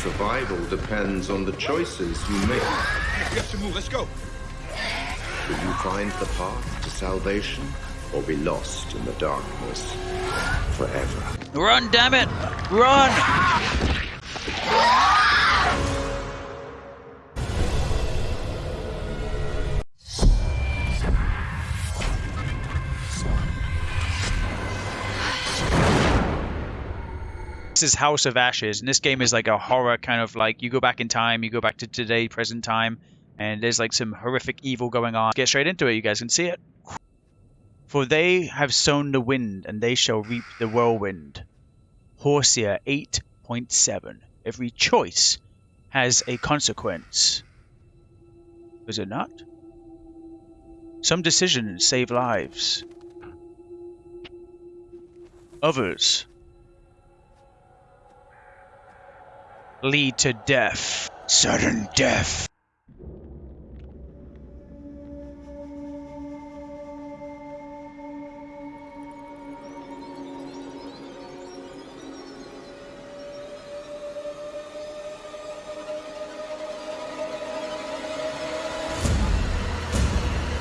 survival depends on the choices you make. We have to move. Let's go. Will you find the path to salvation or be lost in the darkness forever? Run, damn it! Run! This is House of Ashes, and this game is like a horror kind of like you go back in time, you go back to today, present time, and there's like some horrific evil going on. Get straight into it, you guys can see it. For they have sown the wind, and they shall reap the whirlwind. Hosea 8.7. Every choice has a consequence. Is it not? Some decisions save lives. Others lead to death. Sudden death.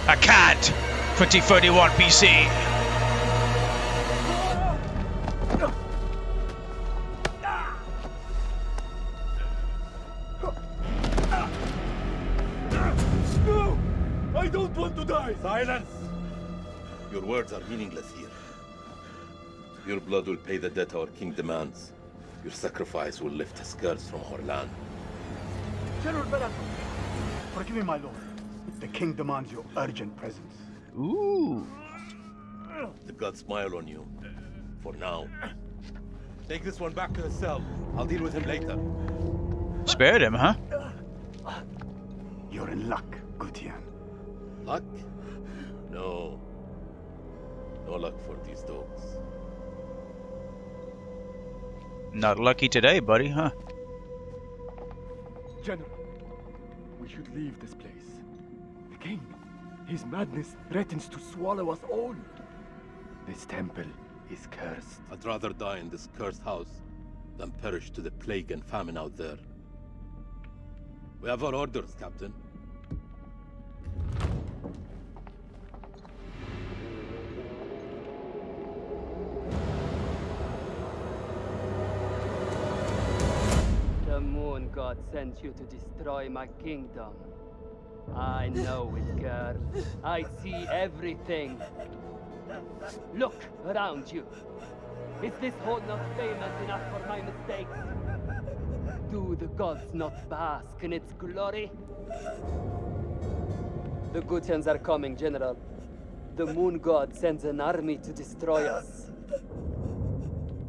Akkad 2031 BC. Silence! Your words are meaningless here. Your blood will pay the debt our king demands. Your sacrifice will lift his curse from our land. General Baratheon, forgive me, my lord. The king demands your urgent presence. Ooh. The gods smile on you. For now. Take this one back to his cell. I'll deal with him later. Spared him, huh? You're in luck, Gutian. Luck? No. No luck for these dogs. Not lucky today, buddy, huh? General, we should leave this place. The king, his madness threatens to swallow us all. This temple is cursed. I'd rather die in this cursed house than perish to the plague and famine out there. We have our orders, Captain. The moon god sent you to destroy my kingdom. I know it, girl. I see everything. Look around you. Is this hole not famous enough for my mistakes? Do the gods not bask in its glory? The Gutians are coming, General. The moon god sends an army to destroy us.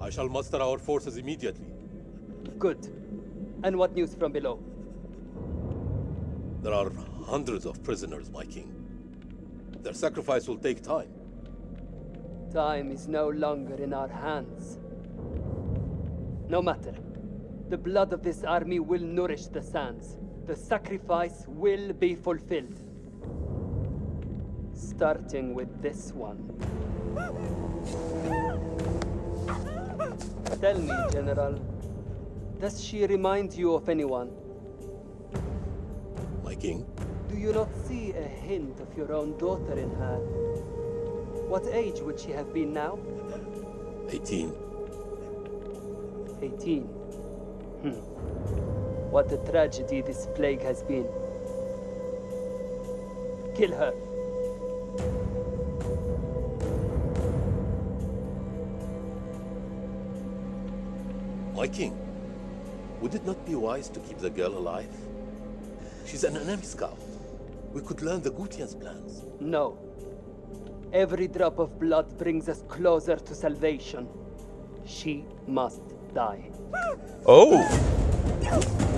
I shall muster our forces immediately. Good. And what news from below? There are hundreds of prisoners, my king. Their sacrifice will take time. Time is no longer in our hands. No matter. The blood of this army will nourish the sands. The sacrifice will be fulfilled. Starting with this one. Tell me, General, does she remind you of anyone? My king? Do you not see a hint of your own daughter in her? What age would she have been now? 18. 18. Hmm. What a tragedy this plague has been. Kill her. My king, would it not be wise to keep the girl alive? She's an enemy scout. We could learn the Gutian's plans. No. Every drop of blood brings us closer to salvation. She must die. Oh!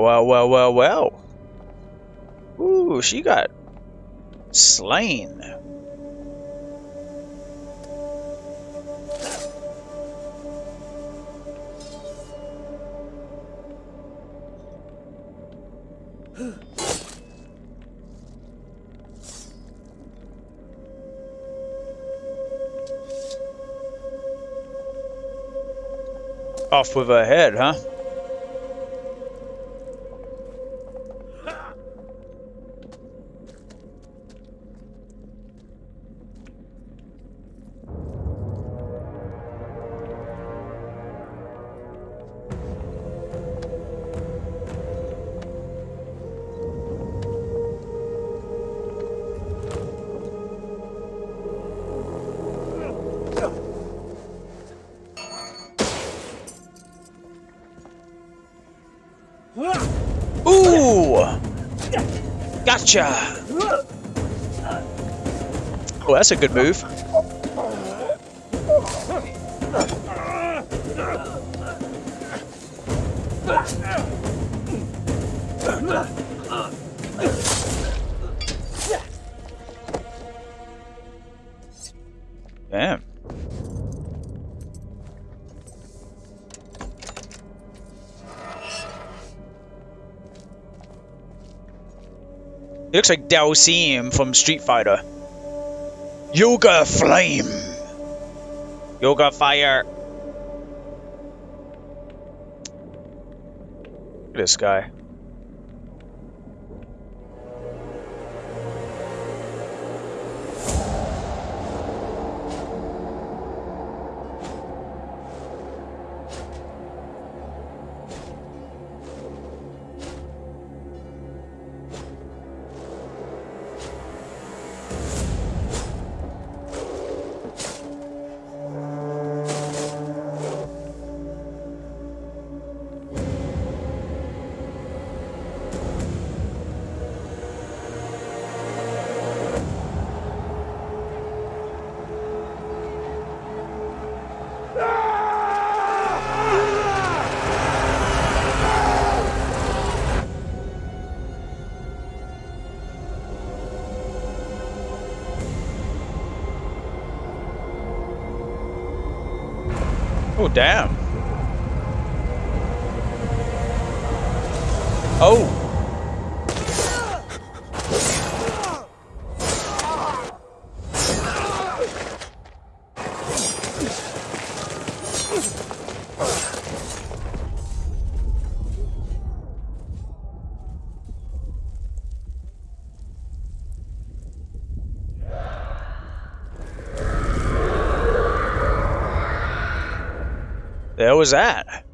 Well, well, well, well. Ooh, she got slain. Off with her head, huh? Gotcha! Oh, that's a good move. Looks like Dhalsim from Street Fighter. Yoga Flame! Yoga Fire! Look at this guy. The hell was that?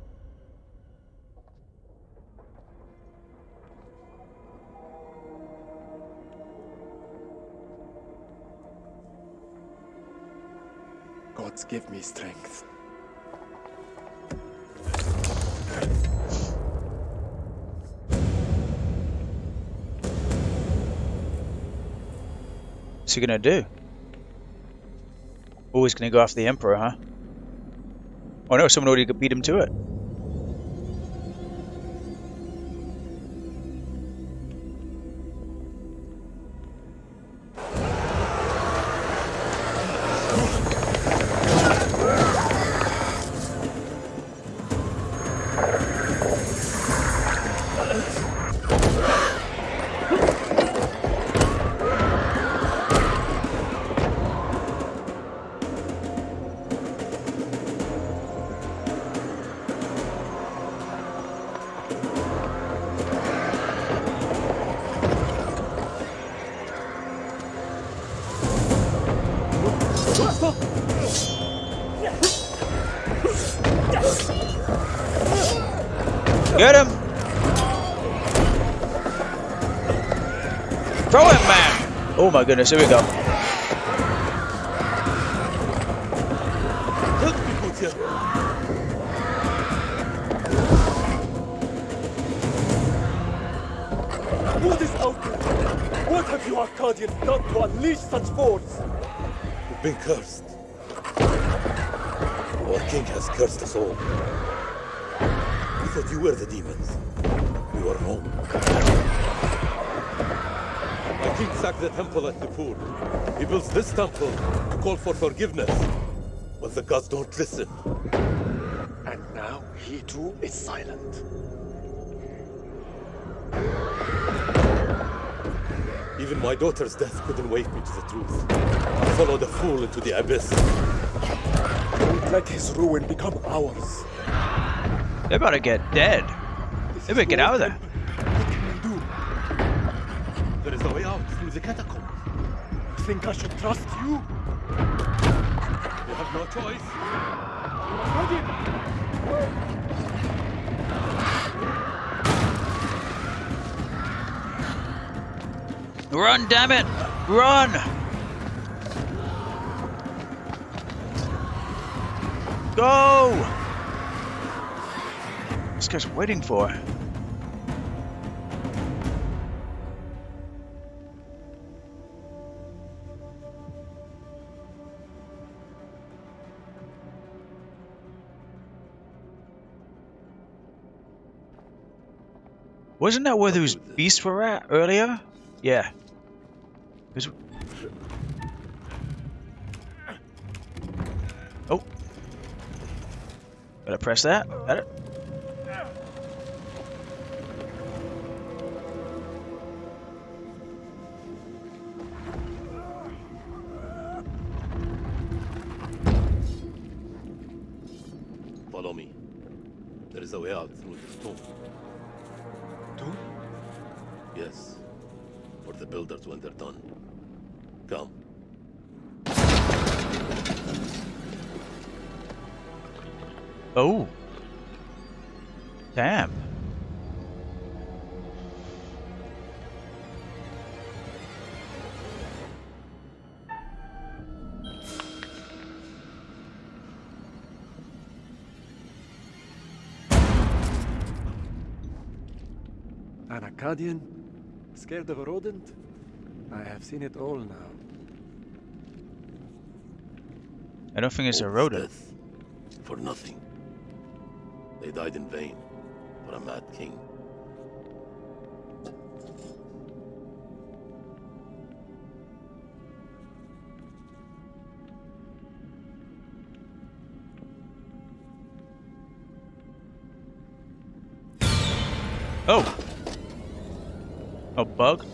Gods give me strength. What's he gonna do? Always gonna go after the Emperor, huh? Oh no, someone already beat him to it. Get him! Throw him, man! Oh my goodness, here we go. Help me, Putia! What is out there? What have you Akkadians done to unleash such force? We've been cursed. Our king has cursed us all. We thought you were the demons. We your home. My king sacked the temple at Nippur. He builds this temple to call for forgiveness. But the gods don't listen. And now he too is silent. Even my daughter's death couldn't wake me to the truth. I followed a fool into the abyss. Don't let his ruin become ours. About to get dead. They better get out of there. What can we do? There is a way out through the catacombs. You think I should trust you? You have no choice. Run, damn it! Run! Go! This guy's waiting for. Wasn't that where those beasts were at earlier? Yeah. Is- Oh. Gotta press that. Got it. Come. Oh. Damn. An Akkadian? Scared of a rodent? I have seen it all now. I don't think it's a All rodent. death For nothing. They died in vain. For a mad king. Oh. A bug?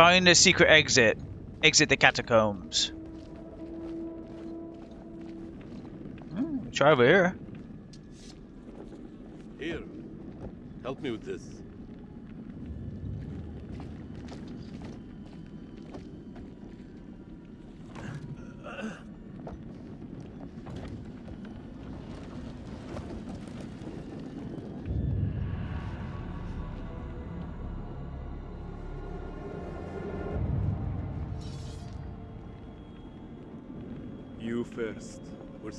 Find the secret exit. Exit the catacombs. Hmm, try over here. Here. Help me with this.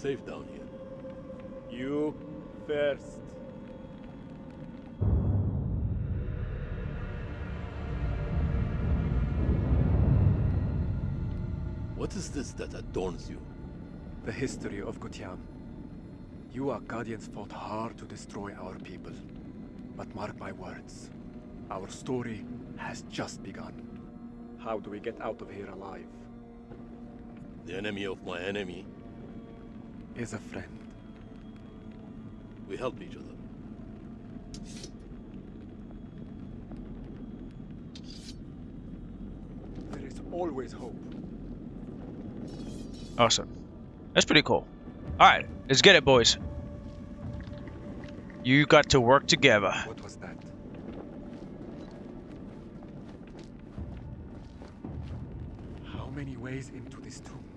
Safe down here. You first. What is this that adorns you? The history of Gutian. You Akkadians fought hard to destroy our people. But mark my words, our story has just begun. How do we get out of here alive? The enemy of my enemy. Is a friend. We help each other. There is always hope. Awesome. That's pretty cool. Alright, let's get it, boys. You got to work together. What was that? How many ways into this tomb?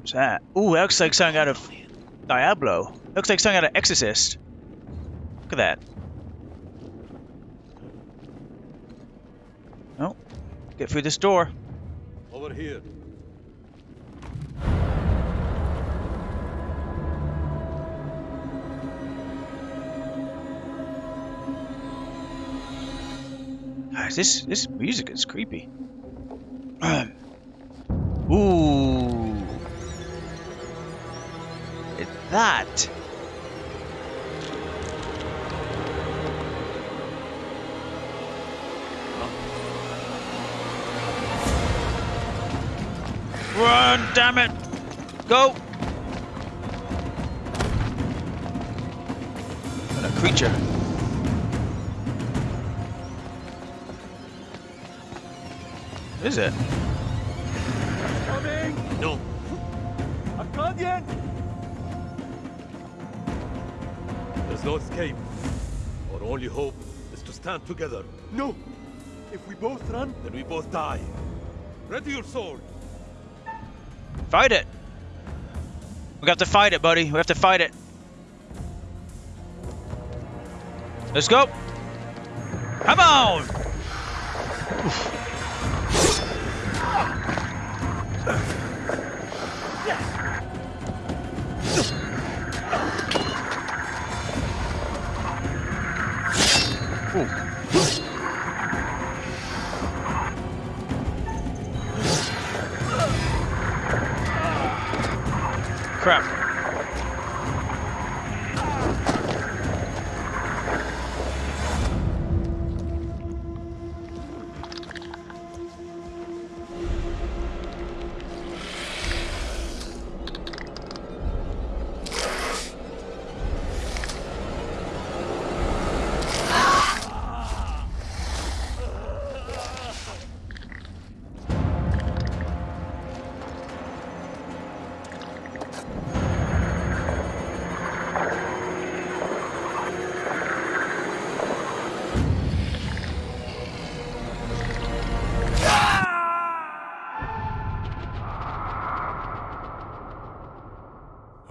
What's that? Ooh, that looks like something out of Diablo. Looks like something out of Exorcist. Look at that. Oh, get through this door. Over here. This this music is creepy. that? Run, damn it! Go! A creature. Is it? Coming! No. I've! There's no escape. Our only hope is to stand together. No! If we both run, Then we both die. Ready your sword. Fight it! We have to fight it, buddy. We have to fight it. Let's go! Come on! Crap.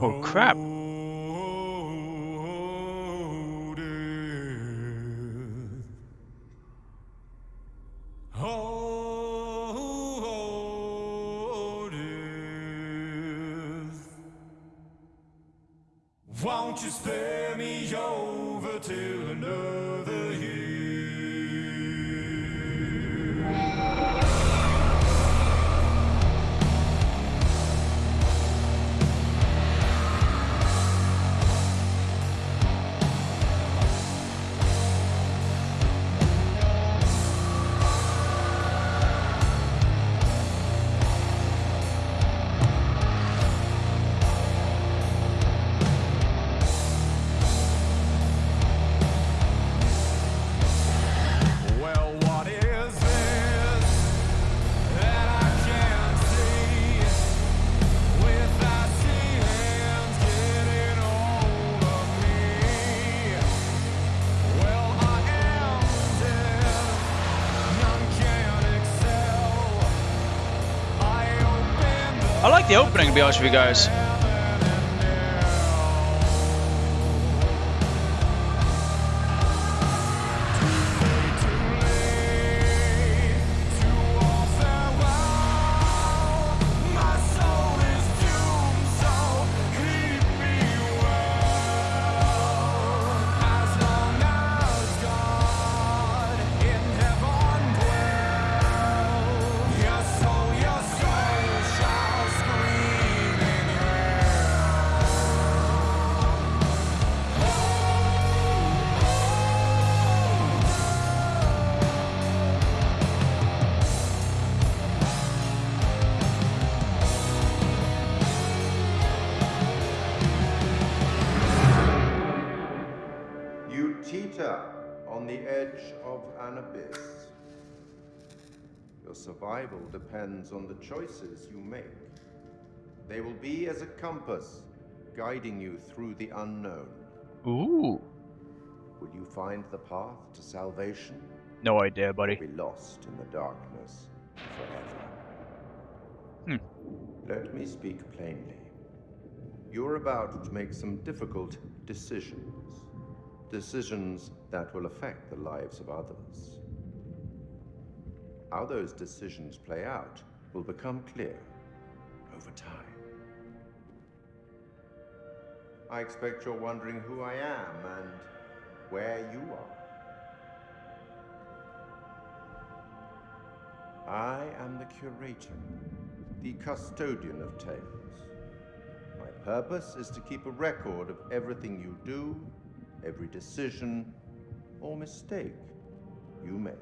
Oh crap. Won't you the opening, to be honest with you guys. Edge of an abyss. Your survival depends on the choices you make. They will be as a compass, guiding you through the unknown. Ooh. Will you find the path to salvation? No idea, Or buddy. be lost in the darkness forever? Hmm. Let me speak plainly. You're about to make some difficult decisions. Decisions that will affect the lives of others. How those decisions play out will become clear over time. I expect you're wondering who I am and where you are. I am the curator, the custodian of tales. My purpose is to keep a record of everything you do, every decision or mistake you make.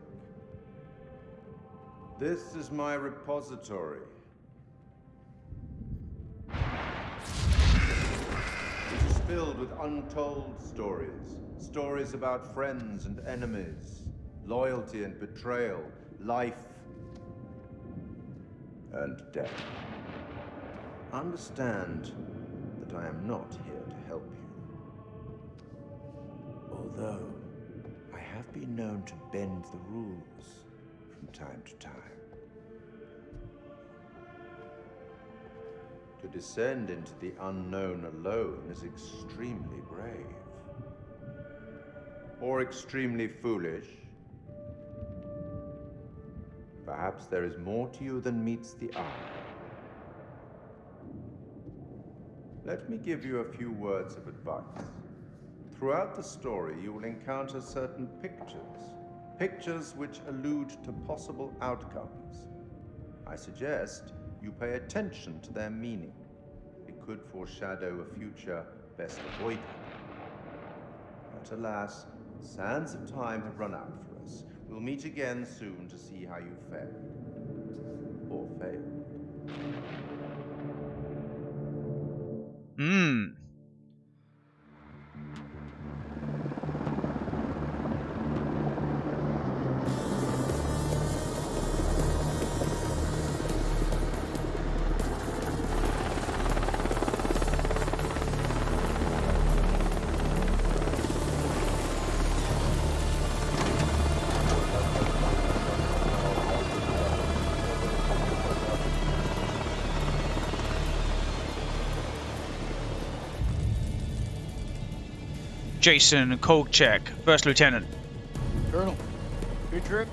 This is my repository. It is filled with untold stories. Stories about friends and enemies, loyalty and betrayal, life and death. Understand that I am not here to help you. Although... I have been known to bend the rules from time to time. To descend into the unknown alone is extremely brave. Or extremely foolish. Perhaps there is more to you than meets the eye. Let me give you a few words of advice. Throughout the story, you will encounter certain pictures, pictures which allude to possible outcomes. I suggest you pay attention to their meaning. It could foreshadow a future best avoided. But alas, sands of time have run out for us. We'll meet again soon to see how you fared. Or failed. Hmm. Jason Kolchak, First Lieutenant. Colonel, good trip?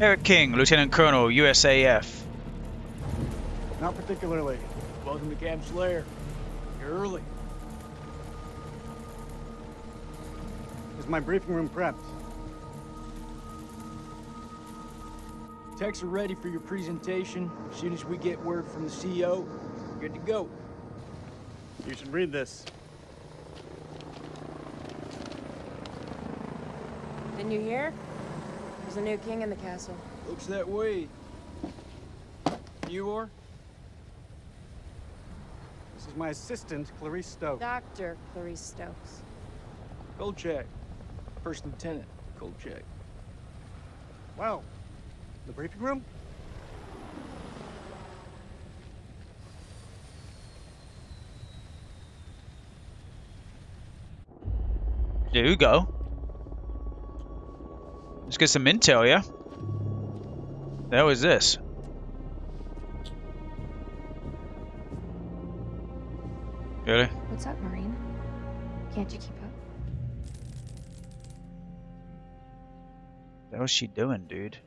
Eric King, Lieutenant Colonel, USAF. Not particularly. Welcome to Camp Slayer. You're early. Is my briefing room prepped? Techs are ready for your presentation. As soon as we get word from the CEO, good to go. You should read this. Didn't you hear? There's a new king in the castle. Looks that way. You are? This is my assistant, Clarice Stokes. Dr. Clarice Stokes. Kolchak. First Lieutenant Kolchak. Well, the briefing room? There you go. Let's get some intel, yeah? The hell is this? Really? What's up, Marine? Can't you keep up? What was she doing, dude?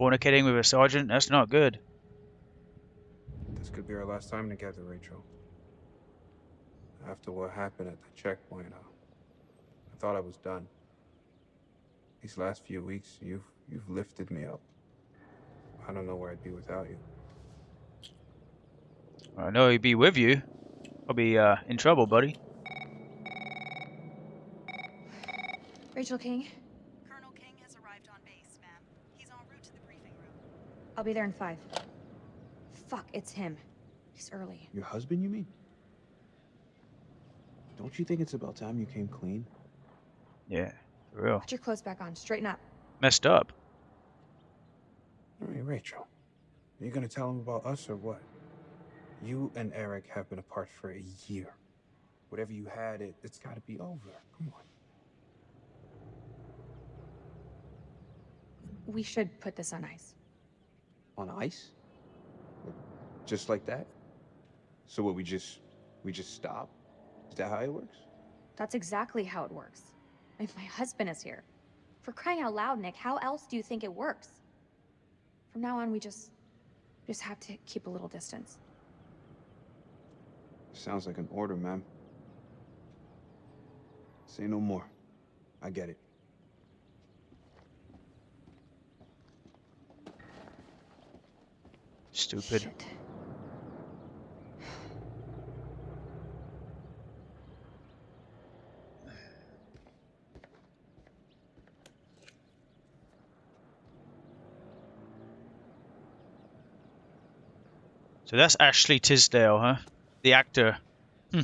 Fornicating with a sergeant? That's not good. This could be our last time together, Rachel. After what happened at the checkpoint, I, I thought I was done. These last few weeks, you've you've lifted me up. I don't know where I'd be without you. I know he'd be with you. I'll be uh, in trouble, buddy. Rachel King, Colonel King has arrived on base, ma'am. He's en route to the briefing room. I'll be there in five. Fuck, it's him. He's early. Your husband, you mean? Don't you think it's about time you came clean? Yeah, for real. Put your clothes back on. Straighten up. Messed up. I mean, Rachel, are you gonna tell him about us or what? You and Eric have been apart for a year. Whatever you had, it, it's gotta be over. Come on. We should put this on ice. On ice? Just like that? So what, we just, we just stop? Is that how it works? That's exactly how it works. If my husband is here. For crying out loud, Nick, how else do you think it works? From now on, we just... just have to keep a little distance. Sounds like an order, ma'am. Say no more. I get it. Stupid. Shit. So that's Ashley Tisdale, huh? The actor. Hmm.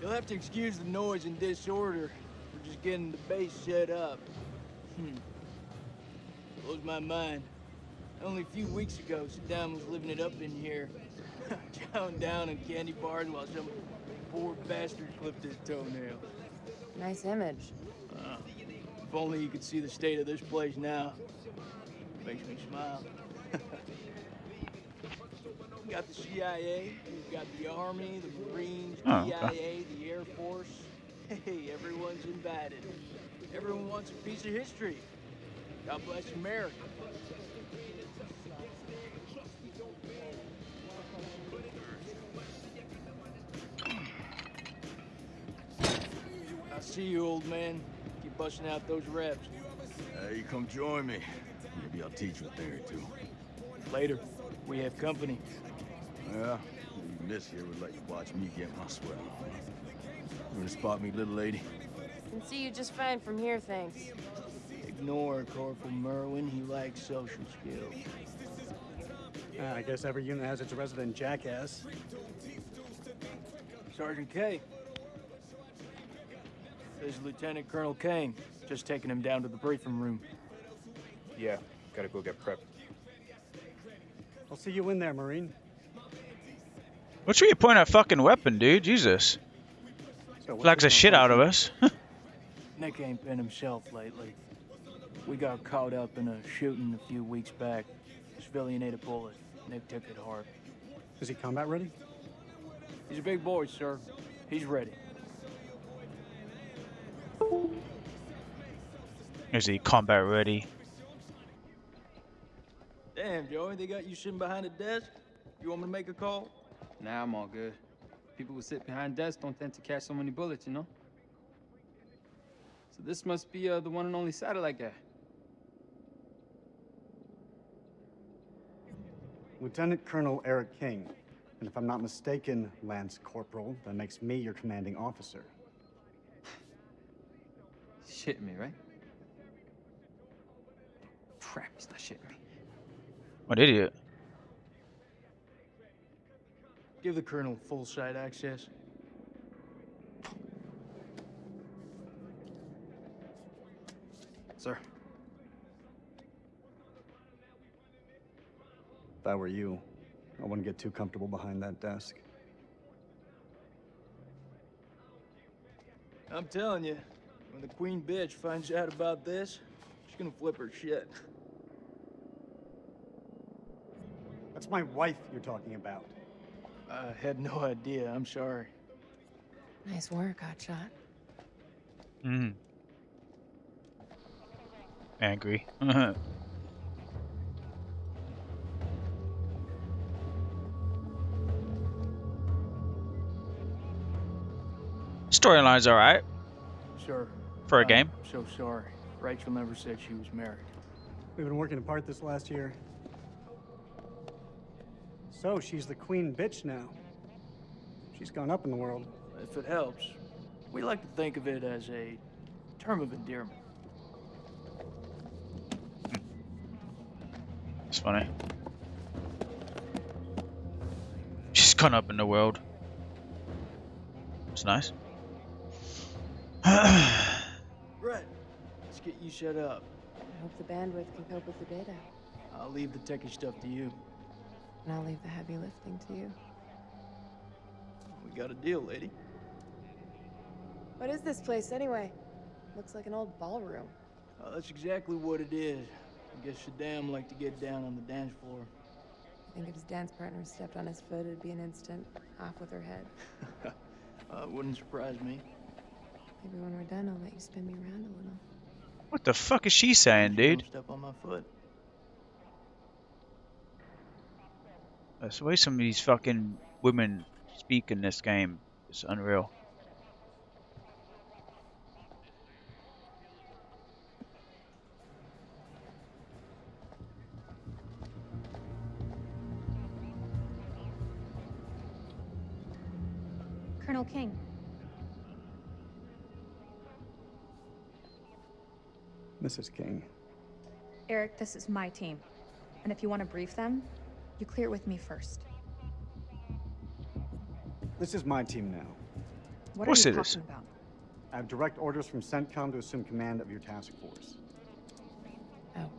You'll have to excuse the noise and disorder. We're just getting the base set up. Hmm. Blows my mind. Only a few weeks ago, Saddam was living it up in here. Chowing down on candy bars while some poor bastard clipped his toenail. Nice image. Uh, if only you could see the state of this place now. Makes me smile. we got the CIA, we've got the Army, the Marines, Oh, DIA, the Air Force. Hey, everyone's invited. Everyone wants a piece of history. God bless America. I see you, old man. Keep busting out those reps. Hey, come join me. Maybe I'll teach you a thing or two. Later. We have company. Yeah, even this here would let you watch me get my sweat on. You gonna spot me, little lady? Can see you just fine from here, thanks. Ignore Corporal Merwin. He lacks social skills. Ah, I guess every unit has its resident jackass. Sergeant Kay This is Lieutenant Colonel Kane. Just taking him down to the briefing room. Yeah, gotta go get prepped. I'll see you in there, Marine. What's where you point that fucking weapon, dude? Jesus. So what's Flags the shit out of us. Nick ain't been himself lately. We got caught up in a shooting a few weeks back. Civilian ate a bullet. Nick took it hard. Is he combat ready? He's a big boy, sir. He's ready. Is he combat ready? Damn, Joey, they got you sitting behind a desk? You want me to make a call? Nah, I'm all good. People who sit behind desks don't tend to catch so many bullets, you know? So this must be uh, the one and only satellite guy. Lieutenant Colonel Eric King. And if I'm not mistaken, Lance Corporal, that makes me your commanding officer. Shitting me, right? Crap, he's not shitting me. What idiot. Give the Colonel full site access. Sir. If I were you, I wouldn't get too comfortable behind that desk. I'm telling you, when the queen bitch finds out about this, she's gonna flip her shit. That's my wife you're talking about. I had no idea. I'm sorry. Nice work, Hotshot. Mm. Angry. Storyline's alright. Sure. For a I'm game. So sorry. Rachel never said she was married. We've been working apart this last year. So, she's the queen bitch now. She's gone up in the world. If it helps, we like to think of it as a term of endearment. It's funny. She's gone up in the world. It's nice. Brett, let's get you set up. I hope the bandwidth can cope with the data. I'll leave the techie stuff to you. And I'll leave the heavy lifting to you. We got a deal, lady. What is this place, anyway? Looks like an old ballroom. Uh, that's exactly what it is. I guess Saddam liked to get down on the dance floor. I think if his dance partner stepped on his foot, it'd be an instant off with her head. uh, wouldn't surprise me. Maybe when we're done, I'll let you spin me around a little. What the fuck is she saying, dude? Don't step on my foot. That's the way some of these fucking women speak in this game is unreal. Colonel King. Mrs. King. Eric, this is my team. And if you want to brief them, you clear it with me first. This is my team now. What course are you it is. talking about? I have direct orders from CENTCOM to assume command of your task force. Oh,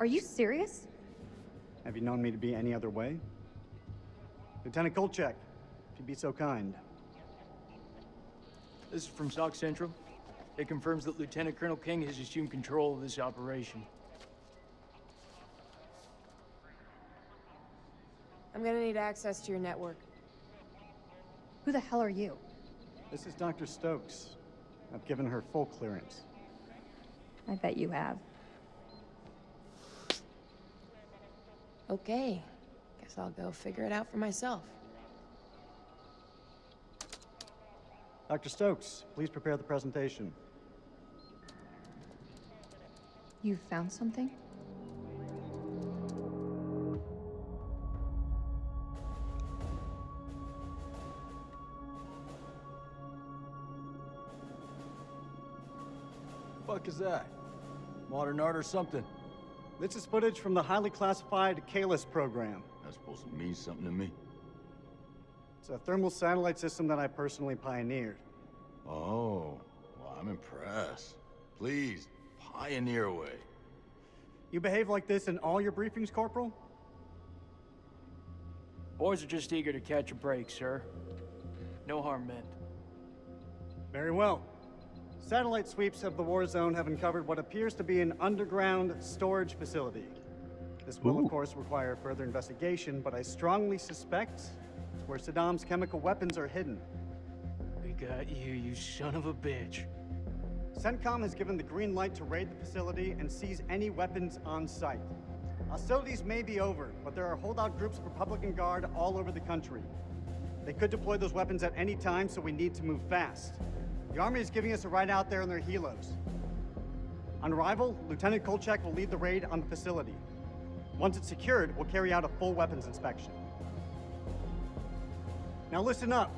Are you serious? Have you known me to be any other way? Lieutenant Kolchek, if you'd be so kind. This is from SOC Central. It confirms that Lieutenant Colonel King has assumed control of this operation. I'm gonna need access to your network. Who the hell are you? This is Dr. Stokes. I've given her full clearance. I bet you have. Okay. Guess I'll go figure it out for myself. Dr. Stokes, please prepare the presentation. You found something? Fuck that? Modern art or something? This is footage from the highly classified Kalis program. That's supposed to mean something to me. It's a thermal satellite system that I personally pioneered. Oh, well, I'm impressed. Please, pioneer away. You behave like this in all your briefings, Corporal? Boys are just eager to catch a break, sir. No harm meant. Very well. Satellite sweeps of the war zone have uncovered what appears to be an underground storage facility. This will, Ooh. of course, require further investigation, but I strongly suspect it's where Saddam's chemical weapons are hidden. We got you, you son of a bitch. CENTCOM has given the green light to raid the facility and seize any weapons on site. Hostilities may be over, but there are holdout groups of Republican Guard all over the country. They could deploy those weapons at any time, so we need to move fast. The Army is giving us a ride out there in their helos. On arrival, Lieutenant Kolchek will lead the raid on the facility. Once it's secured, we'll carry out a full weapons inspection. Now listen up.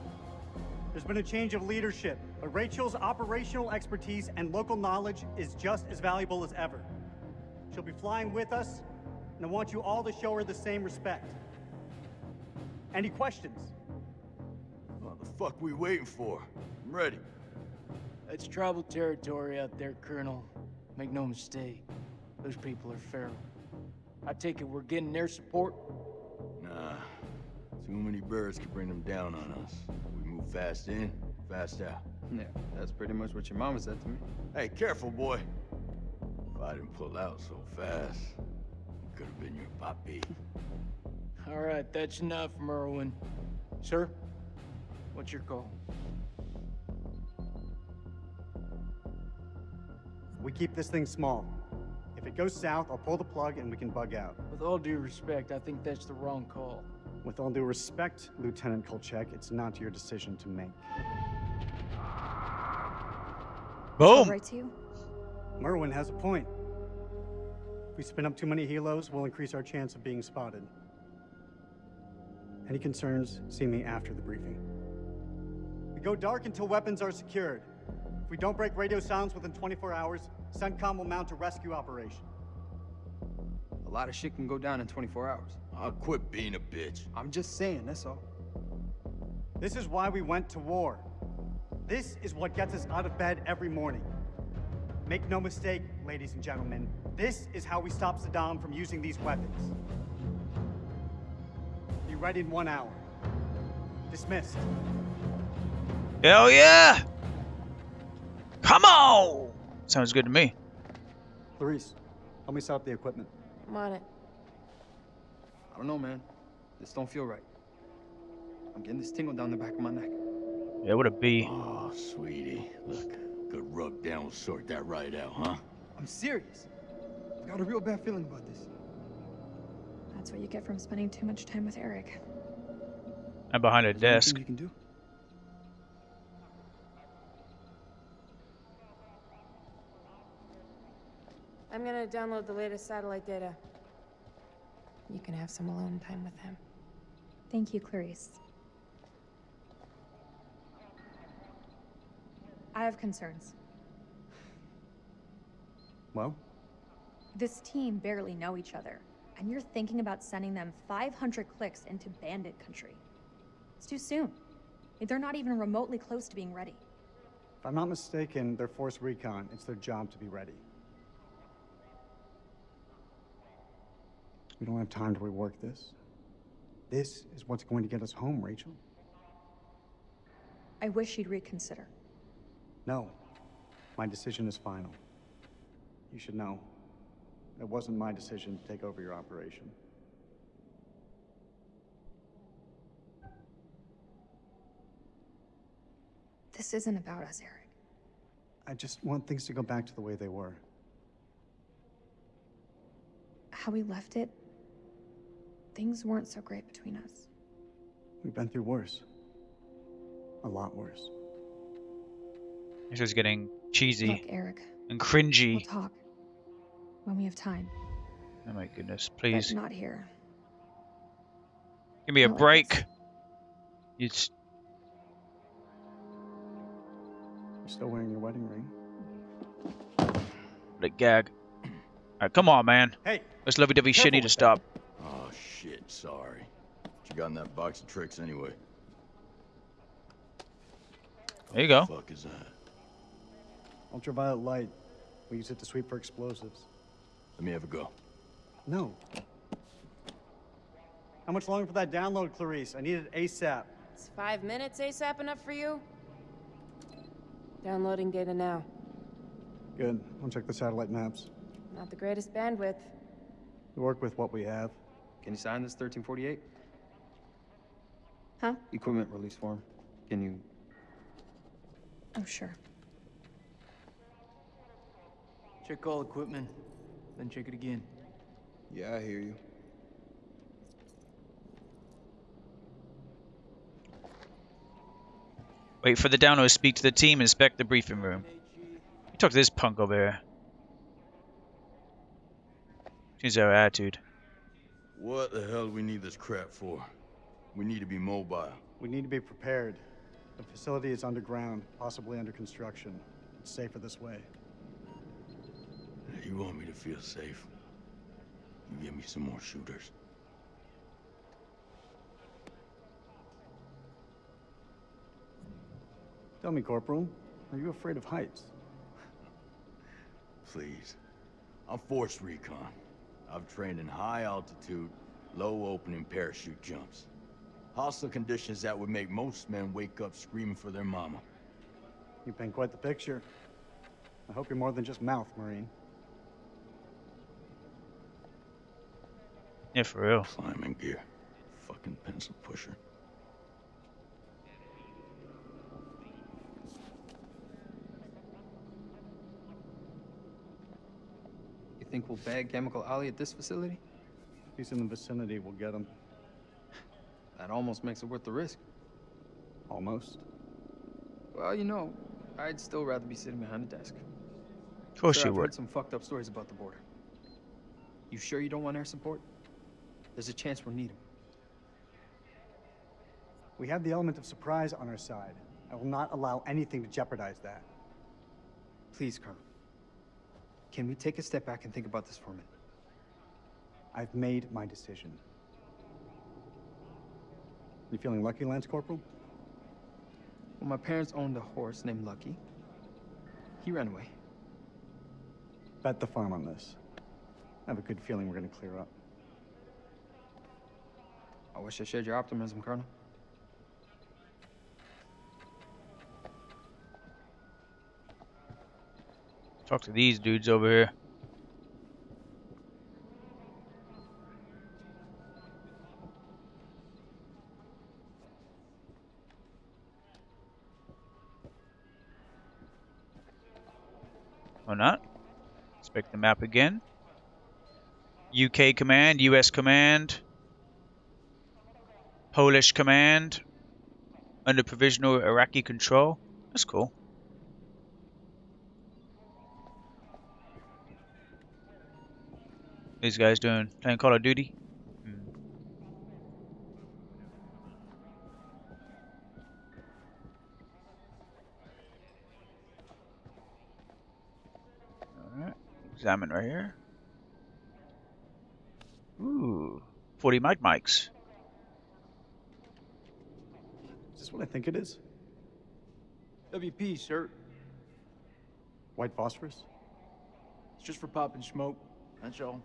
There's been a change of leadership, but Rachel's operational expertise and local knowledge is just as valuable as ever. She'll be flying with us, and I want you all to show her the same respect. Any questions? What the fuck we waiting for? I'm ready. That's tribal territory out there, Colonel. Make no mistake. Those people are feral. I take it we're getting their support? Nah, too many birds could bring them down on us. We move fast in, fast out. Yeah, that's pretty much what your mama said to me. Hey, careful, boy. If I didn't pull out so fast, it could have been your papi. All right, that's enough, Merwin. Sir, what's your call? We keep this thing small. If it goes south, I'll pull the plug and we can bug out. With all due respect, I think that's the wrong call. With all due respect, Lieutenant Kolchek, it's not your decision to make. Boom. Right to you? Merwin has a point. If we spin up too many helos, we'll increase our chance of being spotted. Any concerns, see me after the briefing. We go dark until weapons are secured. If we don't break radio silence within 24 hours, CENTCOM will mount a rescue operation. A lot of shit can go down in 24 hours. I'll quit being a bitch. I'm just saying, that's all. This is why we went to war. This is what gets us out of bed every morning. Make no mistake, ladies and gentlemen, this is how we stop Saddam from using these weapons. Be ready in one hour. Dismissed. Hell yeah! Come on! Sounds good to me. Clarice, help me set up the equipment. I'm on it. I don't know, man. This don't feel right. I'm getting this tingle down the back of my neck. Yeah, what a bee. Oh, sweetie. Look, good rub down will sort that right out, huh? I'm serious. I've got a real bad feeling about this. That's what you get from spending too much time with Eric. I'm behind a Is desk. anything you can do? I'm gonna download the latest satellite data. You can have some alone time with him. Thank you, Clarice. I have concerns. Well? This team barely know each other, and you're thinking about sending them 500 clicks into bandit country. It's too soon. They're not even remotely close to being ready. If I'm not mistaken, they're Force Recon. It's their job to be ready. We don't have time to rework this. This is what's going to get us home, Rachel. I wish you'd reconsider. No. My decision is final. You should know. It wasn't my decision to take over your operation. This isn't about us, Eric. I just want things to go back to the way they were. How we left it, things weren't so great between us. We've been through worse. A lot worse. This is getting cheesy Look, Eric, and cringy. we'll talk when we have time. Oh my goodness, But please. not here. Give me a not like break. It's You're still wearing your wedding ring. the gag. Alright, come on, man. Hey, This lovey-dovey shit need to stop. Shit, sorry. What you got in that box of tricks anyway? There you go. fuck is that? Ultraviolet light. We use it to sweep for explosives. Let me have a go. No. How much longer for that download, Clarice? I need it ASAP. It's five minutes ASAP enough for you? Downloading data now. Good. I'll check the satellite maps. Not the greatest bandwidth. We work with what we have. Can you sign this 1348? Huh? Equipment release form. Can you... Oh, sure. Check all equipment, then check it again. Yeah, I hear you. Wait for the download to speak to the team, inspect the briefing room. You talk to this punk over here. Change our attitude. What the hell do we need this crap for? We need to be mobile. We need to be prepared. The facility is underground, possibly under construction. It's safer this way. You want me to feel safe? You give me some more shooters. Tell me, Corporal, are you afraid of heights? Please. I'm Force Recon. I've trained in high altitude, low opening parachute jumps. Hostile conditions that would make most men wake up screaming for their mama. You paint quite the picture. I hope you're more than just mouth, Marine. Yeah, for real. Climbing gear. Fucking pencil pusher. Think we'll bag Chemical Ali at this facility? If he's in the vicinity, we'll get him. That almost makes it worth the risk. Almost. Well, you know, I'd still rather be sitting behind a desk. Of course Sir, you I've would. heard some fucked up stories about the border. You sure you don't want air support? There's a chance we'll need 'em. We have the element of surprise on our side. I will not allow anything to jeopardize that. Please, Colonel. Can we take a step back and think about this for a minute? I've made my decision. You feeling lucky, Lance Corporal? Well, my parents owned a horse named Lucky. He ran away. Bet the farm on this. I have a good feeling we're gonna clear up. I wish I shared your optimism, Colonel. Talk to these dudes over here. Or not. Inspect the map again. UK command, US command, Polish command, under provisional Iraqi control. That's cool. These guys doing playing Call of Duty. Hmm. Alright, examine right here. Ooh, 40 mic mics. Is this what I think it is? WP, sir. White phosphorus? It's just for popping smoke. That's all.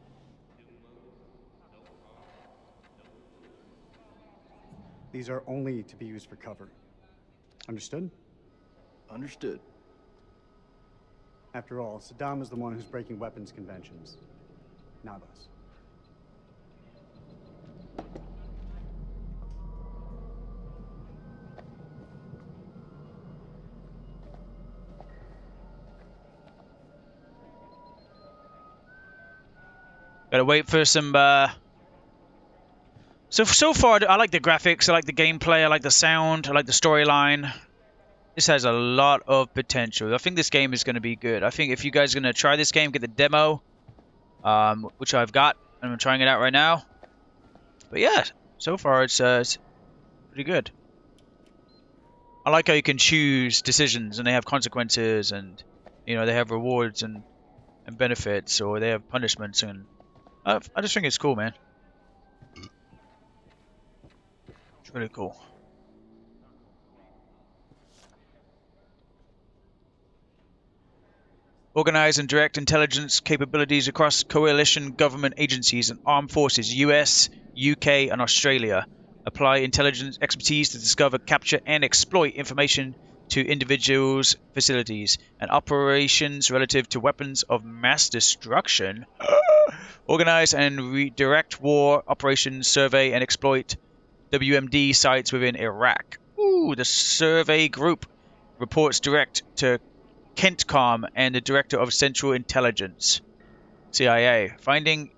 These are only to be used for cover. Understood? Understood. After all, Saddam is the one who's breaking weapons conventions, not us. Gotta wait for some. Uh... So so far, I like the graphics, I like the gameplay, I like the sound, I like the storyline. This has a lot of potential. I think this game is going to be good. I think if you guys are going to try this game, get the demo, um, which I've got, and I'm trying it out right now. But yeah, so far it's, uh, it's pretty good. I like how you can choose decisions and they have consequences and you know they have rewards and and benefits or they have punishments and I, I just think it's cool, man. It's really cool. Organize and direct intelligence capabilities across coalition government agencies and armed forces, US, UK, and Australia. Apply intelligence expertise to discover, capture, and exploit information to individuals, facilities, and operations relative to weapons of mass destruction. Organize and redirect war operations, survey, and exploit WMD sites within Iraq. Ooh, the survey group reports direct to CENTCOM and the Director of Central Intelligence, CIA. Finding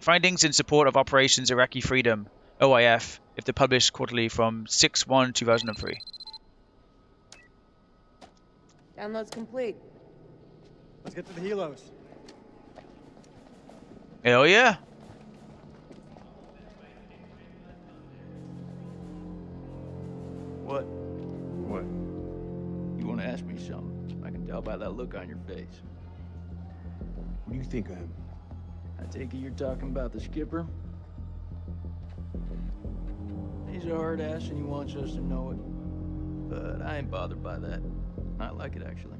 findings in support of Operations Iraqi Freedom, OIF, if they published quarterly from 6-1-2003. Download's complete. Let's get to the helos. Hell yeah. What? What? You want to ask me something? I can tell by that look on your face. What do you think of him? I take it you're talking about the skipper? He's a hard ass and he wants us to know it. But I ain't bothered by that. I like it actually.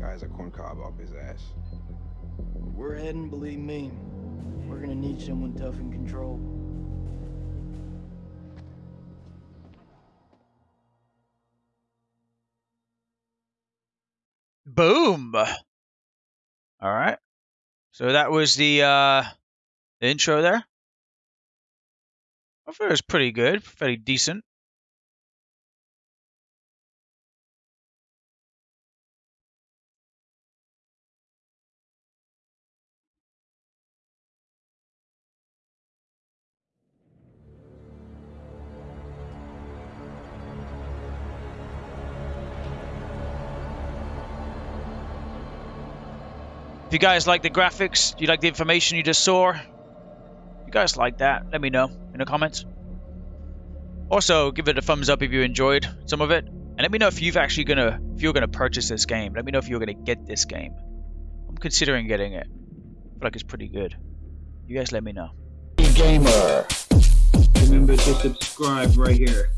Guy's a corncob off his ass. We're heading, believe me. We're gonna need someone tough in control. Boom. All right. So that was the uh intro there. I thought it was pretty good, fairly decent. If you guys like the graphics, you like the information you just saw, you guys like that, let me know in the comments. Also, give it a thumbs up if you enjoyed some of it. And let me know if you've actually gonna if you're gonna purchase this game. Let me know if you're gonna get this game. I'm considering getting it. I feel like it's pretty good. You guys let me know. Gamer. Remember to subscribe right here.